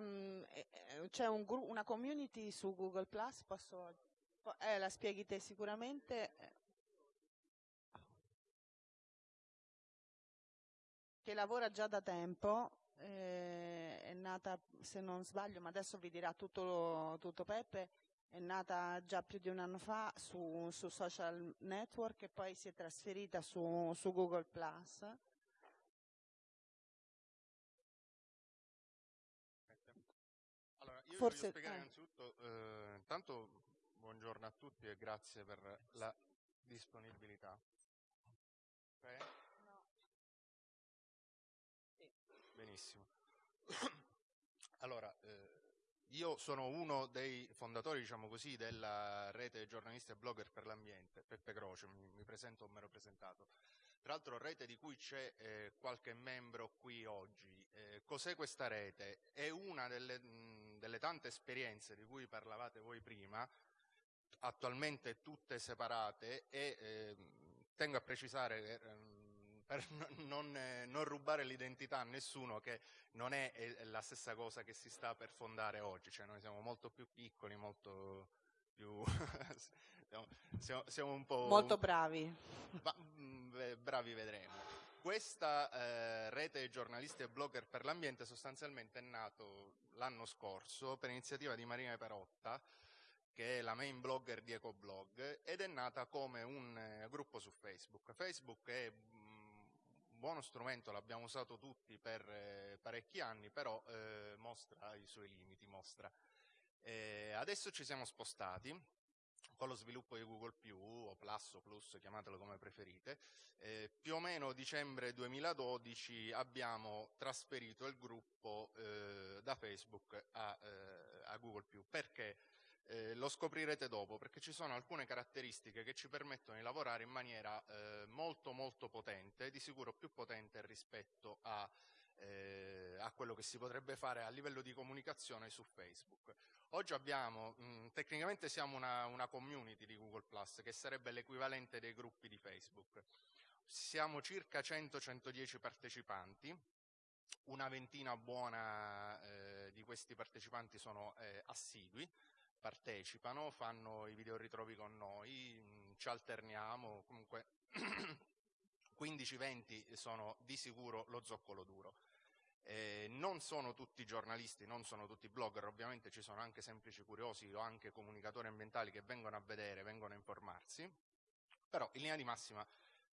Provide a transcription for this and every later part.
mm, c'è un una community su Google Plus, posso, eh, la spieghi te sicuramente, che lavora già da tempo, eh, è nata, se non sbaglio, ma adesso vi dirà tutto, tutto Peppe, è nata già più di un anno fa su, su social network e poi si è trasferita su, su Google Plus. Forse, voglio spiegare eh. innanzitutto, eh, intanto buongiorno a tutti e grazie per la disponibilità. Okay. Benissimo. Allora, eh, io sono uno dei fondatori, diciamo così, della rete giornalisti e blogger per l'ambiente, Peppe Croce, mi, mi presento o mi ero presentato. Tra l'altro rete di cui c'è eh, qualche membro qui oggi. Eh, cos'è questa rete? È una delle, mh, delle, tante esperienze di cui parlavate voi prima, attualmente tutte separate e eh, tengo a precisare ehm, per non, non rubare l'identità a nessuno che non è la stessa cosa che si sta per fondare oggi, cioè noi siamo molto più piccoli, molto più... siamo, siamo, un po'... Molto bravi. Ma, mm, bravi vedremo. Questa eh, rete giornalisti e blogger per l'ambiente sostanzialmente è nato l'anno scorso per iniziativa di Marina Perotta, che è la main blogger di EcoBlog, ed è nata come un eh, gruppo su Facebook. Facebook è buono strumento, l'abbiamo usato tutti per eh, parecchi anni, però eh, mostra i suoi limiti. Mostra. Eh, adesso ci siamo spostati con lo sviluppo di Google o Plus o Plus, chiamatelo come preferite, eh, più o meno dicembre 2012 abbiamo trasferito il gruppo eh, da Facebook a, eh, a Google Perché? Eh, lo scoprirete dopo perché ci sono alcune caratteristiche che ci permettono di lavorare in maniera eh, molto molto potente, di sicuro più potente rispetto a, eh, a, quello che si potrebbe fare a livello di comunicazione su Facebook. Oggi abbiamo, mh, mm, tecnicamente siamo una, una community di Google che sarebbe l'equivalente dei gruppi di Facebook. Siamo circa 100-110 partecipanti, una ventina buona eh, di questi partecipanti sono eh, assidui, partecipano, fanno i video ritrovi con noi, mm, ci alterniamo, comunque 15-20 sono di sicuro lo zoccolo duro. Eh, non sono tutti giornalisti, non sono tutti blogger, ovviamente ci sono anche semplici curiosi o anche comunicatori ambientali che vengono a vedere, vengono a informarsi, però in linea di massima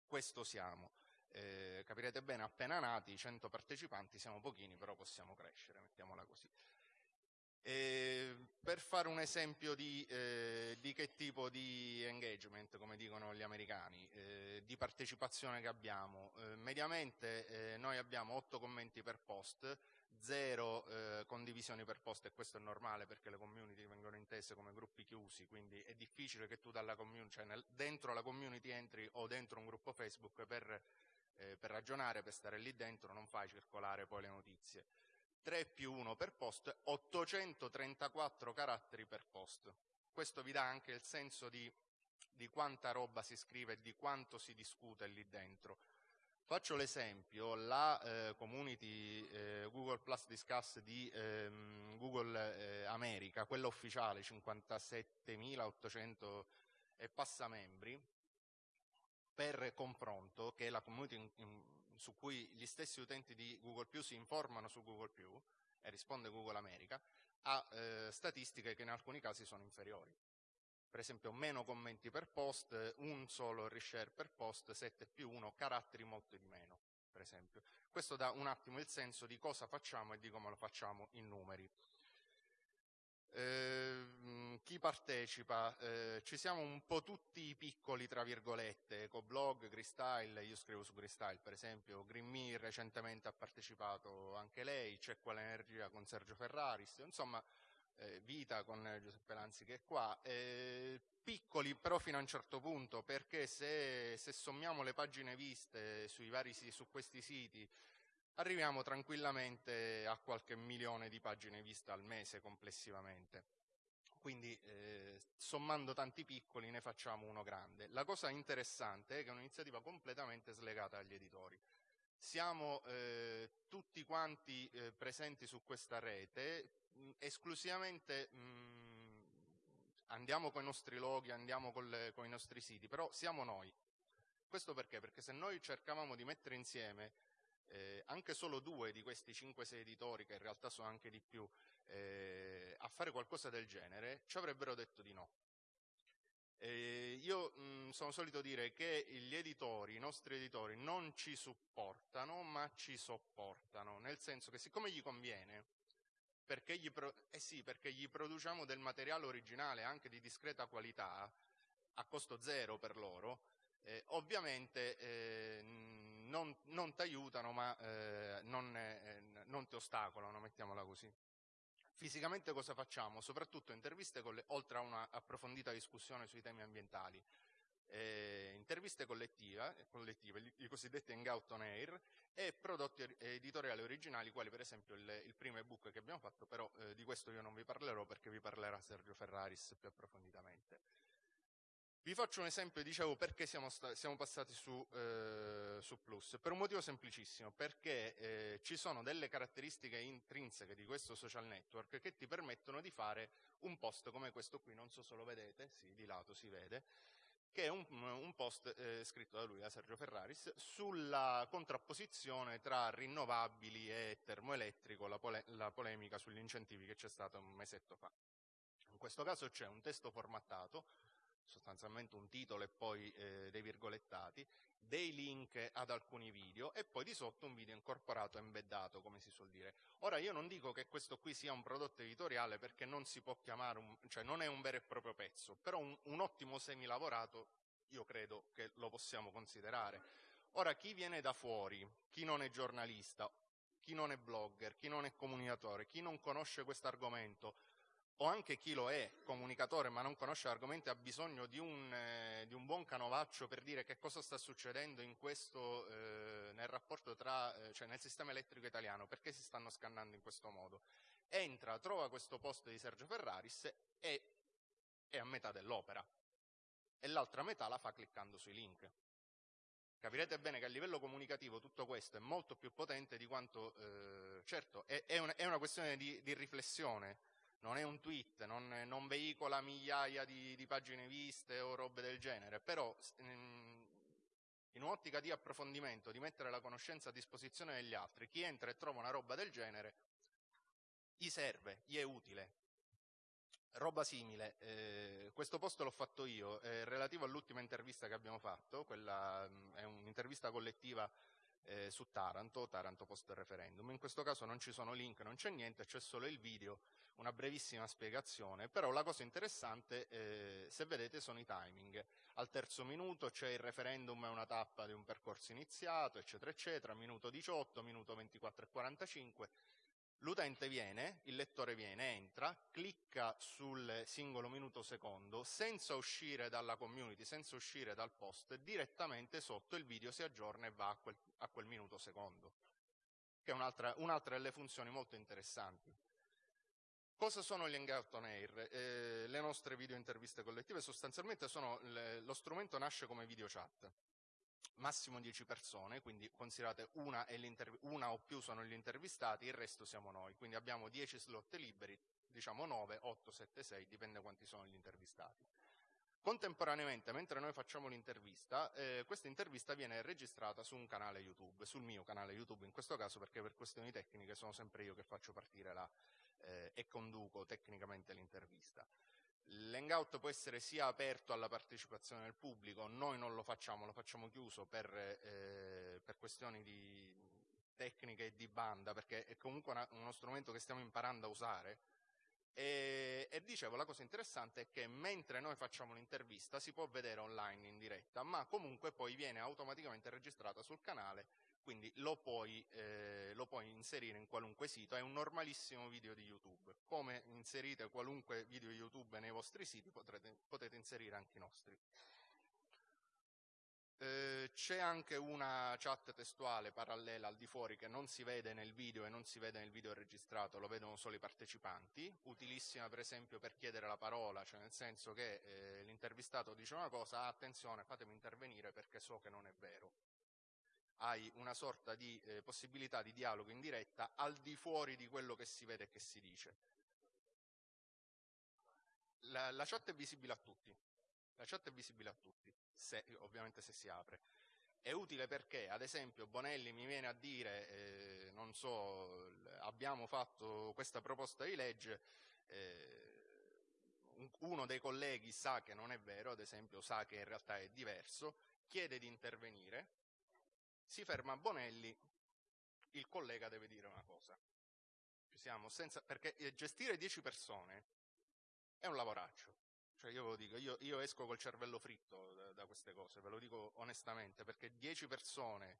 questo siamo. Eh, capirete bene, appena nati, 100 partecipanti, siamo pochini, però possiamo crescere, mettiamola così. E per fare un esempio di, eh, di, che tipo di engagement, come dicono gli americani, eh, di partecipazione che abbiamo, eh, mediamente eh, noi abbiamo 8 commenti per post, 0 eh, condivisioni per post e questo è normale perché le community vengono intese come gruppi chiusi, quindi è difficile che tu cioè nel, dentro la community entri o dentro un gruppo Facebook per, eh, per ragionare, per stare lì dentro, non fai circolare poi le notizie. 3 più 1 per post, 834 caratteri per post. Questo vi dà anche il senso di, di quanta roba si scrive e di quanto si discute lì dentro. Faccio l'esempio, la eh, community eh, Google Plus Discuss di ehm, Google eh, America, quella ufficiale, 57.800 e passa membri, per confronto, che è la community in, in, su cui gli stessi utenti di Google si informano su Google e risponde Google America, ha eh, statistiche che in alcuni casi sono inferiori. Per esempio meno commenti per post, un solo reshare per post, 7 più 1, caratteri molto di meno, per esempio. Questo dà un attimo il senso di cosa facciamo e di come lo facciamo in numeri. Eh, chi partecipa? Eh, ci siamo un po' tutti piccoli, tra virgolette, Ecoblog, Gristyle, io scrivo su Gristyle per esempio, Green recentemente ha partecipato anche lei, c'è quell'energia con Sergio Ferraris, insomma eh, Vita con Giuseppe Lanzi che è qua, eh, piccoli però fino a un certo punto perché se, se sommiamo le pagine viste sui vari, su questi siti arriviamo tranquillamente a qualche milione di pagine viste al mese complessivamente. Quindi eh, sommando tanti piccoli ne facciamo uno grande. La cosa interessante è che è un'iniziativa completamente slegata agli editori. siamo eh, tutti quanti eh, presenti su questa rete mh, esclusivamente mh, andiamo con i nostri loghi, andiamo con i nostri siti, però siamo noi. Questo perché? Perché se noi cercavamo di mettere insieme eh, anche solo due di questi 5-6 editori, che in realtà sono anche di più, eh, a fare qualcosa del genere, ci avrebbero detto di no. Eh, io mh, sono solito dire che gli editori, i nostri editori, non ci supportano, ma ci sopportano, nel senso che siccome gli conviene, perché gli, eh sì, perché gli produciamo del materiale originale anche di discreta qualità, a costo zero per loro, eh, ovviamente eh, non, non ti aiutano ma eh, non, eh, non, ti ostacolano, mettiamola così. Fisicamente cosa facciamo? Soprattutto interviste le, oltre a una approfondita discussione sui temi ambientali, eh, interviste collettive, collettive, i cosiddetti hangout on air, e prodotti editoriali originali, quali per esempio il, il primo ebook che abbiamo fatto, però eh, di questo io non vi parlerò perché vi parlerà Sergio Ferraris più approfonditamente. Vi faccio un esempio, dicevo, perché siamo, siamo passati su, eh, su, Plus. Per un motivo semplicissimo, perché eh, ci sono delle caratteristiche intrinseche di questo social network che ti permettono di fare un post come questo qui, non so se lo vedete, sì, di lato si vede, che è un, un post eh, scritto da lui, da Sergio Ferraris, sulla contrapposizione tra rinnovabili e termoelettrico, la, pole la polemica sugli incentivi che c'è stata un mesetto fa. In questo caso c'è un testo formattato, sostanzialmente un titolo e poi eh, dei virgolettati, dei link ad alcuni video e poi di sotto un video incorporato, embeddato, come si suol dire. Ora io non dico che questo qui sia un prodotto editoriale perché non si può chiamare, un, cioè non è un vero e proprio pezzo, però un, un ottimo semilavorato io credo che lo possiamo considerare. Ora chi viene da fuori, chi non è giornalista, chi non è blogger, chi non è comunicatore, chi non conosce questo argomento, o anche chi lo è, comunicatore, ma non conosce l'argomento ha bisogno di un, eh, di un, buon canovaccio per dire che cosa sta succedendo questo, eh, nel rapporto tra, eh, cioè nel sistema elettrico italiano, perché si stanno scannando in questo modo. Entra, trova questo post di Sergio Ferraris e è a metà dell'opera. E l'altra metà la fa cliccando sui link. Capirete bene che a livello comunicativo tutto questo è molto più potente di quanto, eh, certo, è, è, una, è, una, questione di, di riflessione, non è un tweet, non, non veicola migliaia di, di, pagine viste o robe del genere, però in un'ottica di approfondimento, di mettere la conoscenza a disposizione degli altri, chi entra e trova una roba del genere, gli serve, gli è utile. Roba simile, eh, questo post l'ho fatto io, eh, relativo all'ultima intervista che abbiamo fatto, quella è un'intervista collettiva eh, su Taranto, Taranto post referendum. In questo caso non ci sono link, non c'è niente, c'è solo il video, una brevissima spiegazione, però la cosa interessante, eh, se vedete, sono i timing. Al terzo minuto c'è il referendum, è una tappa di un percorso iniziato, eccetera, eccetera, minuto 18, minuto 24 e 45, L'utente viene, il lettore viene, entra, clicca sul singolo minuto secondo, senza uscire dalla community, senza uscire dal post, direttamente sotto il video si aggiorna e va a quel, a quel minuto secondo, che è un'altra, un'altra delle funzioni molto interessanti. Cosa sono gli Hangout on Air? Eh, le nostre video interviste collettive sostanzialmente sono, le, lo strumento nasce come video chat massimo 10 persone, quindi considerate una, una, o più sono gli intervistati, il resto siamo noi, quindi abbiamo 10 slot liberi, diciamo 9, 8, 7, 6, dipende quanti sono gli intervistati. Contemporaneamente, mentre noi facciamo l'intervista, eh, questa intervista viene registrata su un canale YouTube, sul mio canale YouTube in questo caso, perché per questioni tecniche sono sempre io che faccio partire la, eh, e conduco tecnicamente l'intervista. L'hangout può essere sia aperto alla partecipazione del pubblico, noi non lo facciamo, lo facciamo chiuso per, eh, per questioni di tecniche e di banda, perché è comunque una, uno strumento che stiamo imparando a usare. E, e, dicevo, la cosa interessante è che mentre noi facciamo l'intervista si può vedere online in diretta, ma comunque poi viene automaticamente registrata sul canale quindi lo puoi, eh, lo puoi, inserire in qualunque sito, è un normalissimo video di YouTube. Come inserite qualunque video YouTube nei vostri siti, potrete, potete inserire anche i nostri. Eh, c'è anche una chat testuale parallela al di fuori che non si vede nel video e non si vede nel video registrato, lo vedono solo i partecipanti, utilissima per esempio per chiedere la parola, cioè nel senso che eh, l'intervistato dice una cosa, ah, attenzione fatemi intervenire perché so che non è vero. Hai una sorta di eh, possibilità di dialogo in diretta al di fuori di quello che si vede e che si dice. La, la chat è visibile a tutti, la chat è visibile a tutti, se, ovviamente se si apre. È utile perché, ad esempio, Bonelli mi viene a dire, eh, non so, abbiamo fatto questa proposta di legge, eh, uno dei colleghi sa che non è vero, ad esempio sa che in realtà è diverso, chiede di intervenire, si ferma Bonelli, il collega deve dire una cosa. Ci siamo, senza, perché eh, gestire 10 persone è un lavoraccio. Cioè io ve lo dico, io, io esco col cervello fritto da, da, queste cose, ve lo dico onestamente, perché 10 persone,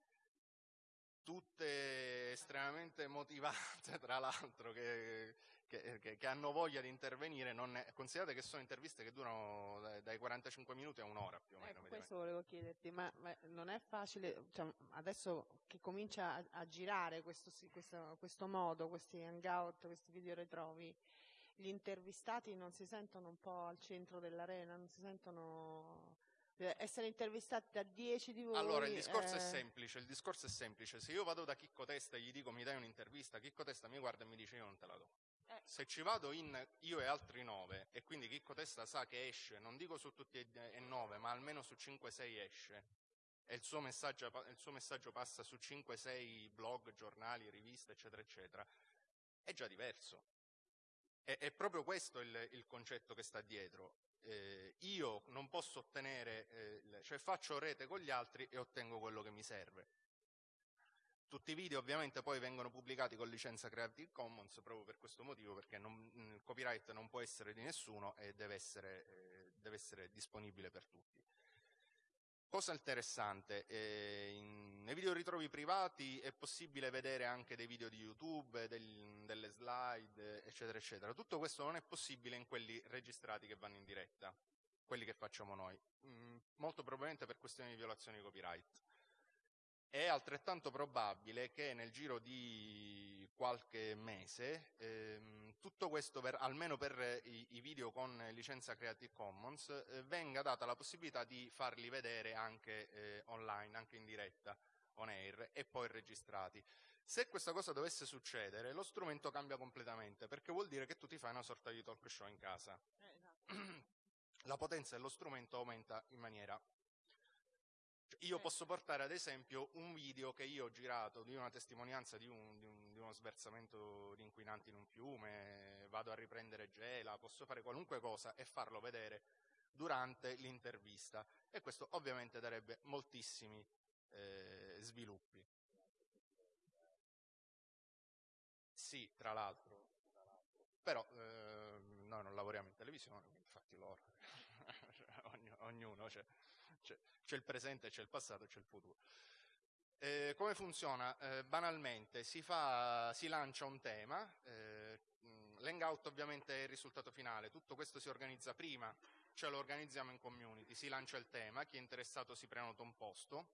tutte estremamente motivate tra l'altro, che, che, che, che, hanno voglia di intervenire, è, considerate che sono interviste che durano dai, dai 45 minuti a un'ora più o meno. Ecco, questo volevo chiederti, ma, ma, non è facile, cioè, adesso che comincia a, a girare questo, questo, questo modo, questi hangout, questi video ritrovi, gli intervistati non si sentono un po' al centro dell'arena, non si sentono eh, essere intervistati da dieci di voi. Allora, il discorso eh... è semplice, il discorso è semplice. Se io vado da Chicco Testa e gli dico mi dai un'intervista, Chicco Testa mi guarda e mi dice io non te la do. Eh. Se ci vado in io e altri nove, e quindi Chicco Testa sa che esce, non dico su tutti e nove, ma almeno su 5-6 esce, e il suo, messaggio, il suo messaggio passa su 5-6 blog, giornali, riviste, eccetera, eccetera, è già diverso. È, è proprio questo il, il, concetto che sta dietro. Eh, io non posso ottenere, eh, cioè faccio rete con gli altri e ottengo quello che mi serve. Tutti i video ovviamente poi vengono pubblicati con licenza Creative Commons proprio per questo motivo, perché non, il copyright non può essere di nessuno e deve essere, eh, deve essere disponibile per tutti. Cosa interessante, eh, in, nei video ritrovi privati è possibile vedere anche dei video di YouTube, del, delle slide, eccetera, eccetera. Tutto questo non è possibile in quelli registrati che vanno in diretta, quelli che facciamo noi, mm, molto probabilmente per questioni di violazione di copyright. È altrettanto probabile che nel giro di qualche mese ehm, tutto questo, per, almeno per i, i, video con licenza Creative Commons, eh, venga data la possibilità di farli vedere anche eh, online, anche in diretta, on air, e poi registrati. Se questa cosa dovesse succedere, lo strumento cambia completamente, perché vuol dire che tu ti fai una sorta di talk show in casa. Eh, esatto. La potenza dello strumento aumenta in maniera io posso portare ad esempio un video che io ho girato di una testimonianza di, un, di, un, uno sversamento di inquinanti in un fiume, vado a riprendere gela, posso fare qualunque cosa e farlo vedere durante l'intervista e questo ovviamente darebbe moltissimi eh, sviluppi. Sì, tra l'altro, però eh, noi non lavoriamo in televisione, infatti loro, ognuno, cioè, c'è, c'è il presente, c'è il passato c'è il futuro. Eh, come funziona? Eh, banalmente si, fa, si, lancia un tema, eh, l'hangout ovviamente è il risultato finale, tutto questo si organizza prima, ce lo organizziamo in community, si lancia il tema, chi è interessato si prenota un posto,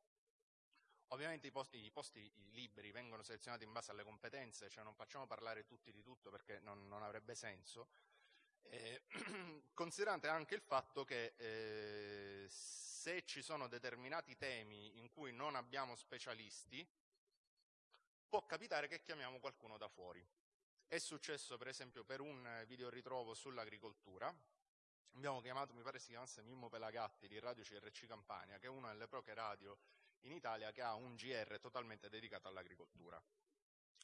ovviamente i posti, i posti liberi vengono selezionati in base alle competenze, cioè non facciamo parlare tutti di tutto perché non, non avrebbe senso, eh, considerate anche il fatto che eh, se ci sono determinati temi in cui non abbiamo specialisti, può capitare che chiamiamo qualcuno da fuori. È successo per esempio per un video ritrovo sull'agricoltura, abbiamo chiamato, mi pare si chiamasse Mimmo Pelagatti di Radio CRC Campania, che è una delle poche radio in Italia che ha un GR totalmente dedicato all'agricoltura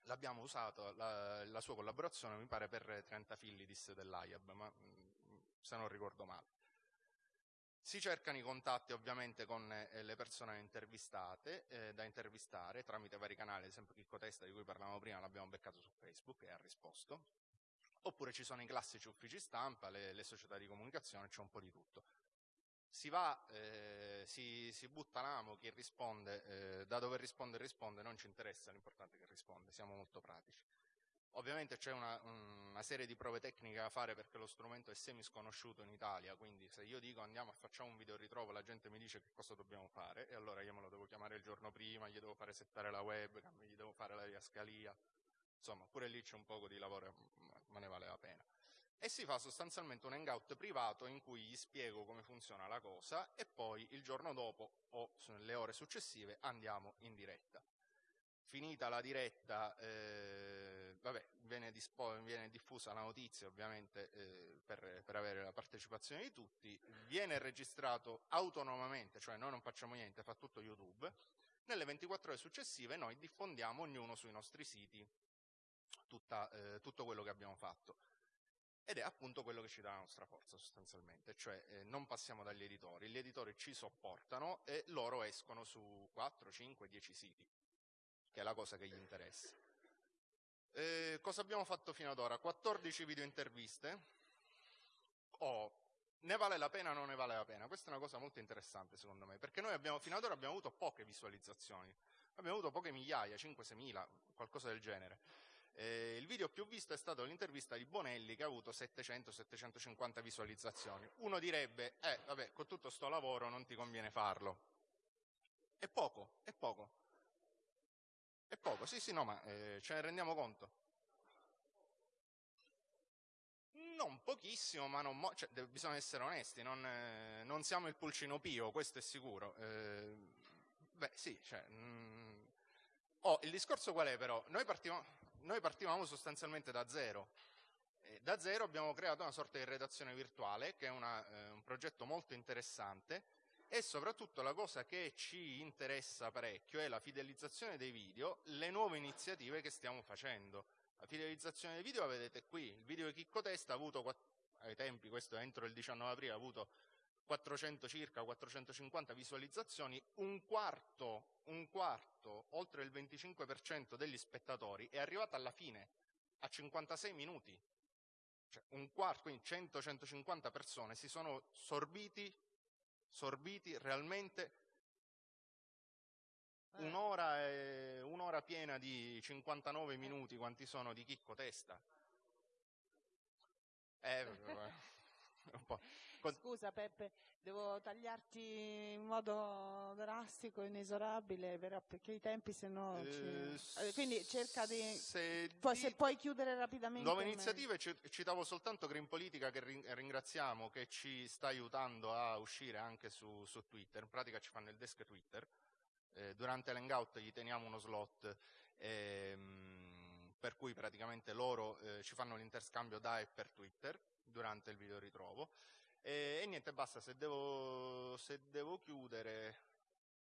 l'abbiamo usato, la, la, sua collaborazione mi pare per 30 Philidis dell'AIAB, ma mm, se non ricordo male. Si cercano i contatti ovviamente con eh, le persone intervistate, eh, da intervistare tramite vari canali, ad esempio Chicco Testa di cui parlavamo prima l'abbiamo beccato su Facebook e ha risposto, oppure ci sono i classici uffici stampa, le, le società di comunicazione, c'è un po' di tutto si va, eh, si, si, butta l'amo, chi risponde, eh, da dove risponde risponde, non ci interessa, l'importante è che risponde, siamo molto pratici. Ovviamente c'è una, una, serie di prove tecniche da fare perché lo strumento è semi sconosciuto in Italia, quindi se io dico andiamo a facciamo un video ritrovo, la gente mi dice che cosa dobbiamo fare e allora io me lo devo chiamare il giorno prima, gli devo fare settare la webcam, gli devo fare la riascalia, insomma pure lì c'è un poco di lavoro, ma ne vale la pena. E si fa sostanzialmente un hangout privato in cui gli spiego come funziona la cosa e poi il giorno dopo o nelle ore successive andiamo in diretta. Finita la diretta, eh, vabbè, viene, viene, diffusa la notizia ovviamente eh, per, per, avere la partecipazione di tutti, viene registrato autonomamente, cioè noi non facciamo niente, fa tutto YouTube, nelle 24 ore successive noi diffondiamo ognuno sui nostri siti tutta, eh, tutto quello che abbiamo fatto. Ed è appunto quello che ci dà la nostra forza sostanzialmente, cioè eh, non passiamo dagli editori, gli editori ci sopportano e loro escono su 4, 5, 10 siti, che è la cosa che gli interessa. Eh, cosa abbiamo fatto fino ad ora? 14 video interviste. Oh, ne vale la pena o non ne vale la pena? Questa è una cosa molto interessante secondo me, perché noi abbiamo, fino ad ora abbiamo avuto poche visualizzazioni, abbiamo avuto poche migliaia, 5-6 mila, qualcosa del genere. Eh, il video più visto è stato l'intervista di Bonelli che ha avuto 700-750 visualizzazioni. Uno direbbe, eh vabbè, con tutto sto lavoro non ti conviene farlo. È poco, è poco. È poco, sì sì no, ma eh, ce ne rendiamo conto. Non pochissimo, ma non cioè, bisogna essere onesti, non, eh, non, siamo il pulcino pio, questo è sicuro. Eh, beh sì, cioè, mm, oh, il discorso qual è però? Noi partiamo, noi partivamo sostanzialmente da zero. Da zero abbiamo creato una sorta di redazione virtuale, che è una, eh, un progetto molto interessante, e soprattutto la cosa che ci interessa parecchio è la fidelizzazione dei video, le nuove iniziative che stiamo facendo. La fidelizzazione dei video la vedete qui, il video di Chicco Testa ha avuto, ai tempi, questo entro il 19 aprile, ha avuto 400 circa 450 visualizzazioni, un quarto, un quarto, oltre il 25% degli spettatori è arrivato alla fine, a 56 minuti. Cioè un quarto, quindi 100-150 persone si sono sorbiti, sorbiti realmente eh. un'ora, e, un'ora piena di 59 minuti, quanti sono di chicco testa. Eh, po'. Scusa Peppe, devo tagliarti in modo drastico, inesorabile, perché i tempi se no... Eh, ci... Quindi cerca di... Se, Poi, di... se puoi chiudere rapidamente... Nuove iniziative, citavo soltanto Green Politica che ringraziamo, che ci sta aiutando a uscire anche su, su Twitter, in pratica ci fanno il desk Twitter, eh, durante l'hangout gli teniamo uno slot ehm, per cui praticamente loro eh, ci fanno l'interscambio da e per Twitter durante il video ritrovo. E, e niente, basta, se devo, se devo, chiudere...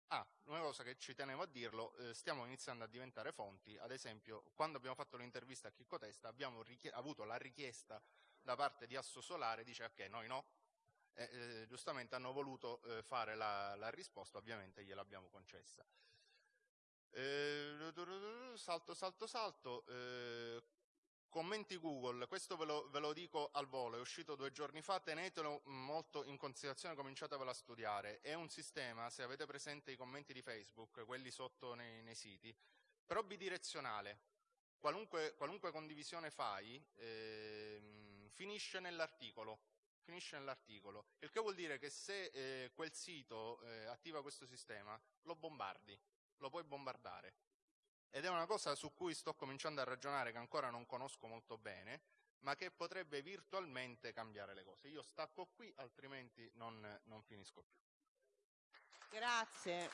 Ah, una cosa che ci tenevo a dirlo, eh, stiamo iniziando a diventare fonti, ad esempio quando abbiamo fatto l'intervista a Chicco Testa abbiamo avuto la richiesta da parte di Asso Solare, dice ok, noi no, eh, eh, giustamente hanno voluto eh, fare la, la, risposta, ovviamente gliel'abbiamo concessa. Eh, salto, salto, salto, eh, Commenti Google, questo ve lo, ve lo, dico al volo, è uscito due giorni fa, tenetelo molto in considerazione, cominciatevelo a studiare. È un sistema, se avete presente i commenti di Facebook, quelli sotto nei, nei siti, però bidirezionale. Qualunque, qualunque condivisione fai, eh, finisce nell'articolo. Finisce nell'articolo. Il che vuol dire che se eh, quel sito eh, attiva questo sistema, lo bombardi, lo puoi bombardare ed è una cosa su cui sto cominciando a ragionare che ancora non conosco molto bene, ma che potrebbe virtualmente cambiare le cose. Io stacco qui, altrimenti non, non finisco più. Grazie.